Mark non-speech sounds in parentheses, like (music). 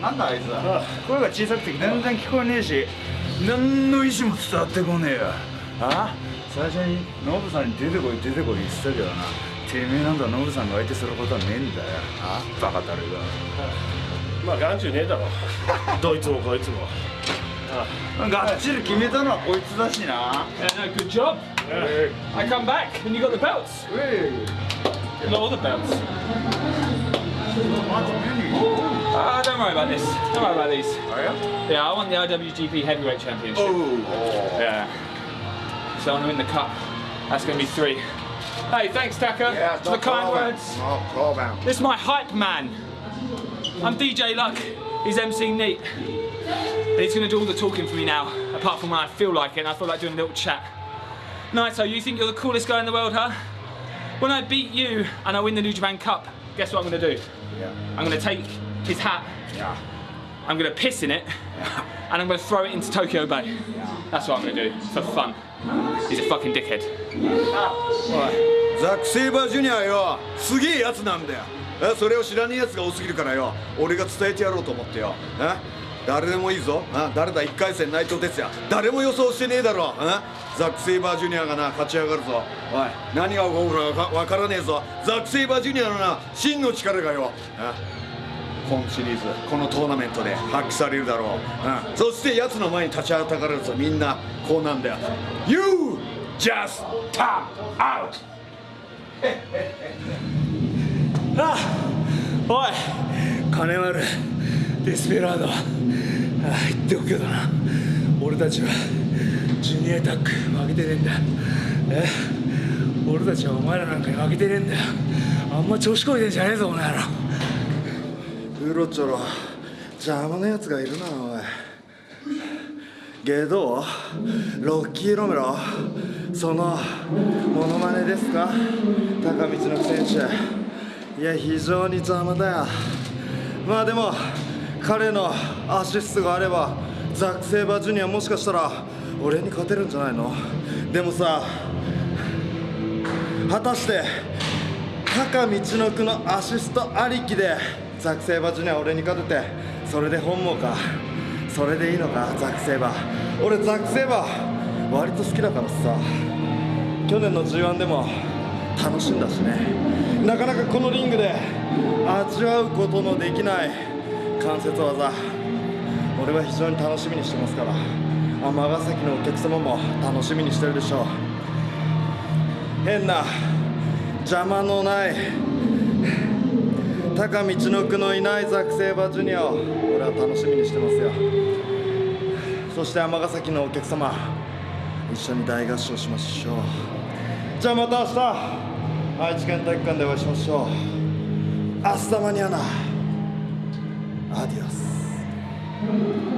なんだあいつ声が小さくて全然聞こえねえし何の意思も伝わってこねえよ。あ？最初にノブさんに出てこい出てこい言ってたけどな。てめえなんだノブさんが相手することはねえんだよ。あ？バカたるが。まあ眼中ねえだろ。(laughs) どいつもこいつも。がっちり決めたのはこいつだしな。Yeah, no, good job. I come back and you got the belts. うえ。Not all the belts. Uh, don't worry about this. Don't worry about these. Are you? Yeah, I want the IWGP Heavyweight Championship. Ooh. Yeah. So I'm going to win the cup. That's going to be three. Hey, thanks, Taka, yeah, for the kind words. Oh, this is my hype man. I'm DJ Luck. He's MC Neat. And he's going to do all the talking for me now, apart from when I feel like it and I feel like doing a little chat. Naito, you think you're the coolest guy in the world, huh? When I beat you and I win the New Japan Cup, guess what I'm gonna do? Yeah. I'm gonna take his hat, Yeah. I'm gonna piss in it, and I'm gonna throw it into Tokyo Bay. That's what I'm gonna do, for fun. He's a fucking dickhead. ザック・セイバージュニアよすげえやつなんだよえそれを知らねえやつが多すぎるからよ俺が伝えてやろうと思ってよえ誰でもいいぞ。あ誰だ1回戦内藤哲也。誰も予想してねえだろ。えザック・セイバージュニアがな勝ち上がるぞ。おい何が起こるかわからねえぞ。ザック・セイバージュニアのな真の力がよ。え今シリーズこのトーナメントで発揮されるだろう、うん、そして奴の前に立ちはだかれるぞ。みんなこうなんだよ。You just tap out. (laughs) あおい金丸。デスペラードああ言っておくけどな。俺たちはジュニアタック負けてねえんだ。え？俺たちはお前らなんかに負けてねえんだよ。あんま調子こいてんじゃねえぞお前ら。うろちょろ。邪魔なやつがいるなおい。ゲドロッキー・ロメロ？そのモノマネですか？高道の選手いや非常に邪魔だよ。まあでも彼のアシストがあればザック・セイバージュニアもしかしたら俺に勝てるんじゃないの？でもさ果たして高道の区のアシストありきでザック・セイバージュニア俺に勝ててそれで本望か？それでいいのか？ザック・セイバー。俺ザック・セイバー割と好きだからさ。去年の G1 でも楽しんだしね。なかなかこのリングで味わうことのできない関節技俺は非常に楽しみにしてますから尼崎のお客様も楽しみにしてるでしょう。変な邪魔のない高道の区のいないザック・セイバージュニアを俺は楽しみにしてますよ。そして尼崎のお客様一緒に大合唱しましょう。じゃあまた明日愛知県体育館でお会いしましょう。明日マニアナアディオス